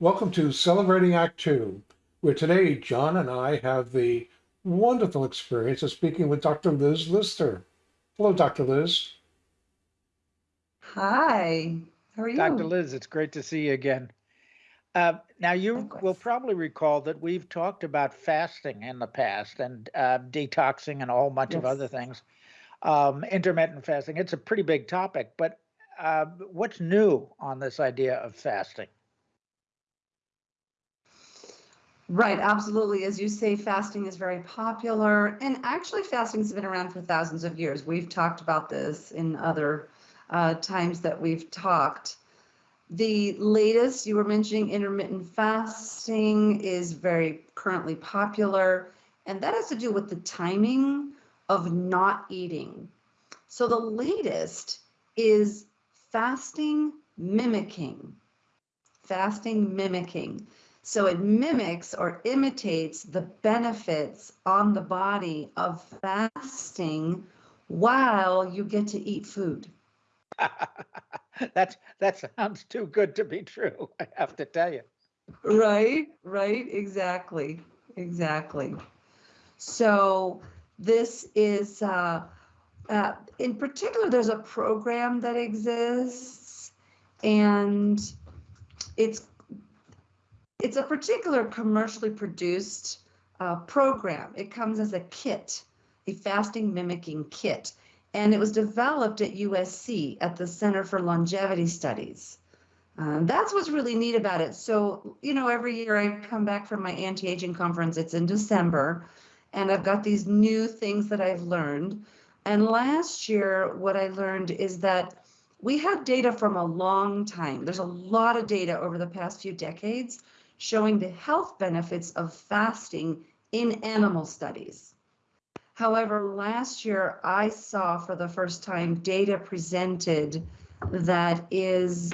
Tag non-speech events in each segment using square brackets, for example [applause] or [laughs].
Welcome to Celebrating Act Two, where today John and I have the wonderful experience of speaking with Dr. Liz Lister. Hello, Dr. Liz. Hi, how are you? Dr. Liz, it's great to see you again. Uh, now, you will probably recall that we've talked about fasting in the past and uh, detoxing and a whole bunch of other things. Um, intermittent fasting, it's a pretty big topic, but uh, what's new on this idea of fasting? Right, absolutely. As you say, fasting is very popular, and actually, fasting has been around for thousands of years. We've talked about this in other uh, times that we've talked. The latest, you were mentioning intermittent fasting, is very currently popular, and that has to do with the timing of not eating. So, the latest is fasting mimicking. Fasting mimicking. So it mimics or imitates the benefits on the body of fasting while you get to eat food. [laughs] That's that sounds too good to be true, I have to tell you. Right, right, exactly, exactly. So this is, uh, uh, in particular, there's a program that exists and it's it's a particular commercially produced uh, program. It comes as a kit, a fasting mimicking kit, and it was developed at USC at the Center for Longevity Studies. Um, that's what's really neat about it. So, you know, every year I come back from my anti aging conference, it's in December, and I've got these new things that I've learned. And last year, what I learned is that we have data from a long time. There's a lot of data over the past few decades showing the health benefits of fasting in animal studies. However, last year I saw for the first time data presented that is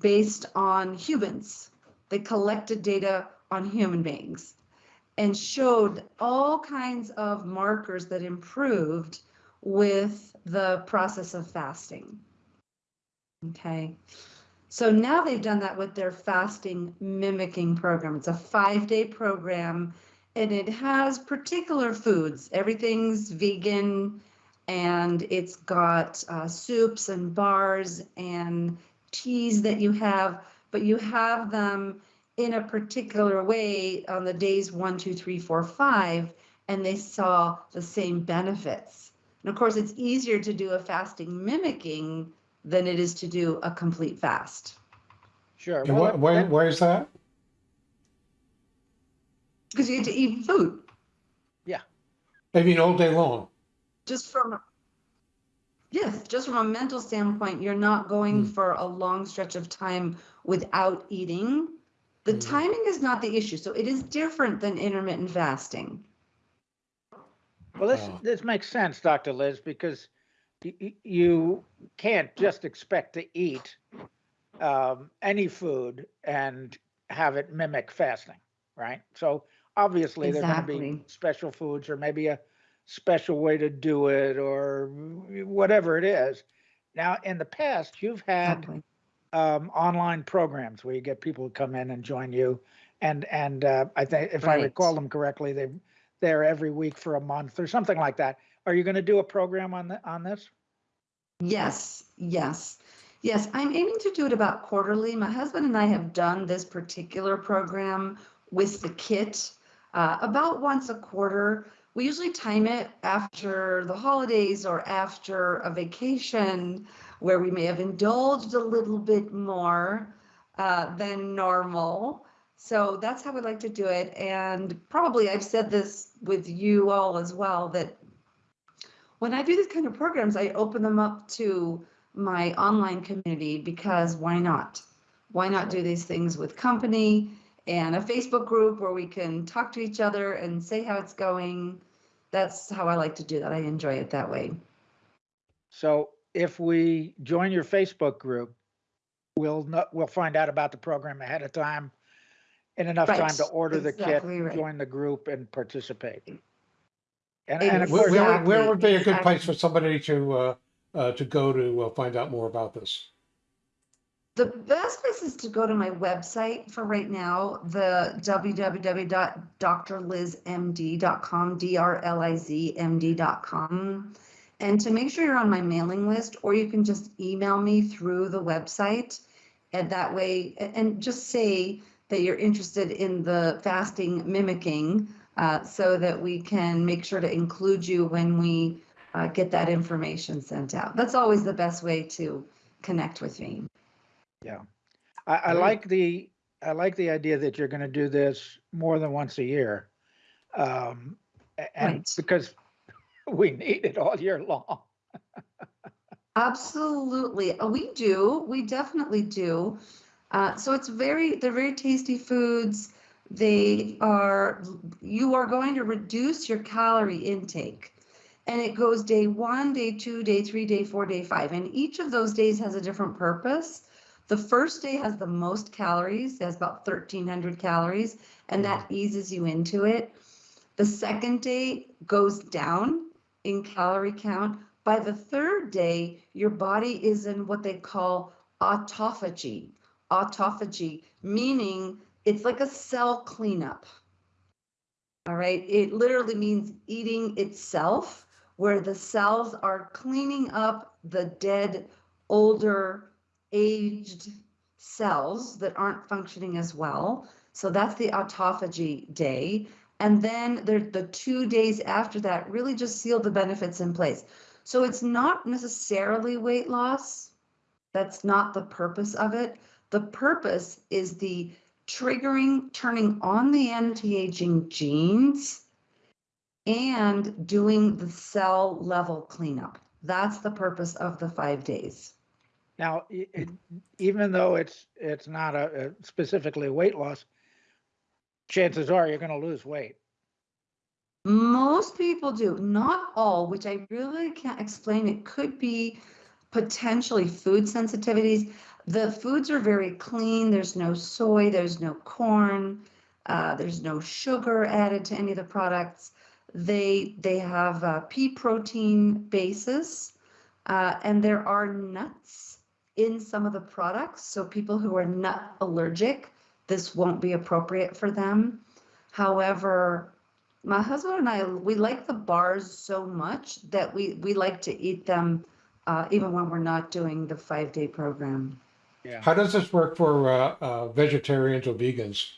based on humans. They collected data on human beings and showed all kinds of markers that improved with the process of fasting. Okay. So now they've done that with their fasting mimicking program. It's a five day program and it has particular foods. Everything's vegan and it's got uh, soups and bars and teas that you have, but you have them in a particular way on the days one, two, three, four, five, and they saw the same benefits. And of course, it's easier to do a fasting mimicking than it is to do a complete fast. Sure. And well, why, that- why, that- why is that? Because you get to eat food Yeah. I mean, all day long. just from, yes, just from a mental standpoint, you're not going Hmm. for a long stretch of time without eating. The Hmm. timing is not the issue. So it is different than intermittent fasting. Well, this, Oh. this makes sense, Dr. Liz, because y- y- you can't just expect to eat um, any food and have it mimic fasting, right? So obviously there are going to be special foods or maybe a special way to do it or whatever it is. Now, in the past, you've had Exactly. um, online programs where you get people to come in and join you. And, and uh, I think, if I recall them correctly, they, they're every week for a month or something like that. Are you going to do a program on the, on this? Yes, yes. Yes, I'm aiming to do it about quarterly. My husband and I have done this particular program with the kit uh, about once a quarter. We usually time it after the holidays or after a vacation where we may have indulged a little bit more uh, than normal. So that's how we like to do it. And probably I've said this with you all as well that when I do these kind of programs, I open them up to my online community because why not? Why not do these things with company and a Facebook group where we can talk to each other and say how it's going? That's how I like to do that. I enjoy it that way. So if we join your Facebook group, we'll know, we'll find out about the program ahead of time and enough time to Right, order the kit, right. join the group and participate. And, and of Where, course, where, where would be a good place for somebody to, uh, uh, to go to uh, find out more about this? The best place is to go to my website for right now, the www.drlizmd.com, D-R-L-I-Z-M-D.com. And to make sure you're on my mailing list, or you can just email me through the website. And that way, a- and just say that you're interested in the fasting mimicking, uh, so that we can make sure to include you when we uh, get that information sent out. That's always the best way to connect with me. I, I like the, I like the idea that you're gonna do this more than once a year. Um, and Right. because [laughs] we need it all year long. [laughs] Absolutely. Uh, We do. We definitely do. Uh, so it's very, they're very tasty foods. They are, you are going to reduce your calorie intake. And it goes day one, day two, day three, day four, day five. And each of those days has a different purpose. The first day has the most calories, it has about 1,300 calories, and mm. that eases you into it. The second day goes down in calorie count. By the third day, your body is in what they call autophagy. Autophagy, meaning it's like a cell cleanup. All right, it literally means eating itself, where the cells are cleaning up the dead, older, aged cells that aren't functioning as well. So that's the autophagy day. And then the two days after that really just seal the benefits in place. So it's not necessarily weight loss. That's not the purpose of it. The purpose is the triggering, turning on the anti-aging genes and doing the cell level cleanup. That's the purpose of the five days. Now, it- even though it's, it's not a a specifically weight loss, chances are you're gonna lose weight. Most people do, not all, which I really can't explain. It could be potentially food sensitivities. The foods are very clean. There's no soy, there's no corn, uh, there's no sugar added to any of the products. They they have pea protein basis, uh, and there are nuts in some of the products. So people who are nut allergic, this won't be appropriate for them. However, my husband and I, we like the bars so much that we, we like to eat them uh, even when we're not doing the five day program. Yeah. How does this work for uh, uh, vegetarians or vegans?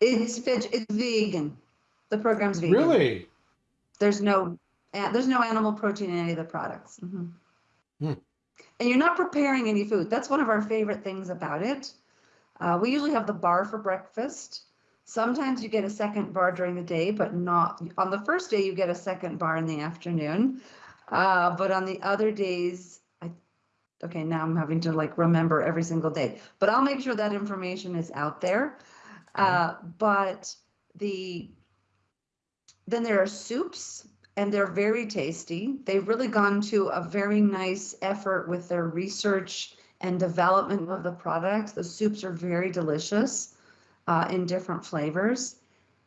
It's veg, it's vegan. The program's vegan. Really? There's no, there's no animal protein in any of the products. Mhm. Hmm. And you're not preparing any food. That's one of our favorite things about it. Uh, we usually have the bar for breakfast. Sometimes you get a second bar during the day, but not, on the first day, you get a second bar in the afternoon. Uh, but on the other days, I, okay, now I'm having to like remember every single day, but I'll make sure that information is out there. Uh, but the, then there are soups and they're very tasty. They've really gone to a very nice effort with their research and development of the products. The soups are very delicious uh, in different flavors.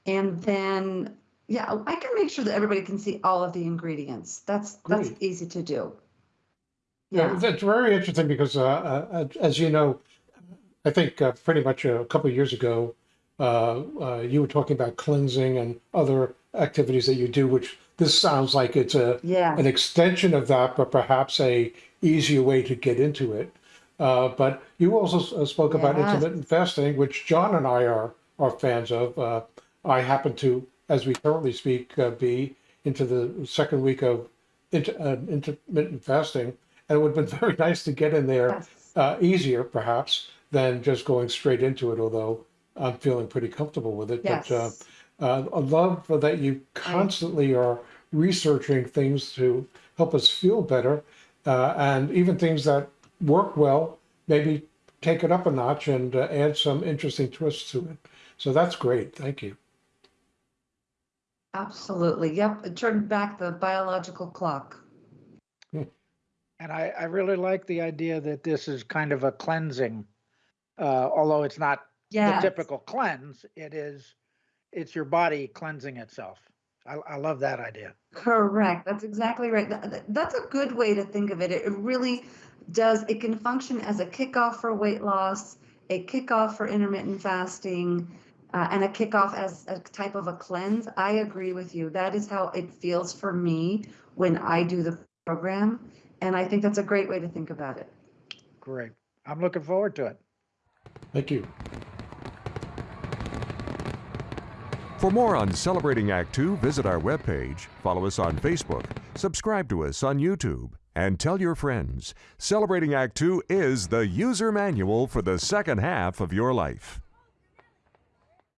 And then, yeah, I can make sure that everybody can see all of the ingredients. That's that's easy to do. Yeah, Yeah. that's very interesting because, uh, uh, as you know, I think uh, pretty much a couple of years ago, uh, uh, you were talking about cleansing and other activities that you do, which this sounds like it's a Yeah. an extension of that, but perhaps a easier way to get into it. Uh, but you also uh, spoke about intermittent fasting, which John and I are are fans of. Uh, I happen to, as we currently speak, uh, be into the second week of inter, uh, intermittent fasting, and it would have been [laughs] very nice to get in there Yes. uh, easier, perhaps, than just going straight into it. Although I'm feeling pretty comfortable with it. Yes. But uh, uh, I love that you constantly are researching things to help us feel better, uh, and even things that work well, maybe take it up a notch and uh, add some interesting twists to it. So that's great. Thank you. Absolutely. Yep. Turn back the biological clock. And I, I really like the idea that this is kind of a cleansing, uh, although it's not the typical cleanse, it is, it's your body cleansing itself. I, I love that idea. Correct. That's exactly right. That- That's a good way to think of it. It really, does, it can function as a kickoff for weight loss, a kickoff for intermittent fasting, uh, and a kickoff as a type of a cleanse. I agree with you. That is how it feels for me when I do the program. And I think that's a great way to think about it. Great. I'm looking forward to it. Thank you. For more on Celebrating Act Two, visit our webpage, follow us on Facebook, subscribe to us on YouTube, and tell your friends. Celebrating Act Two is the user manual for the second half of your life.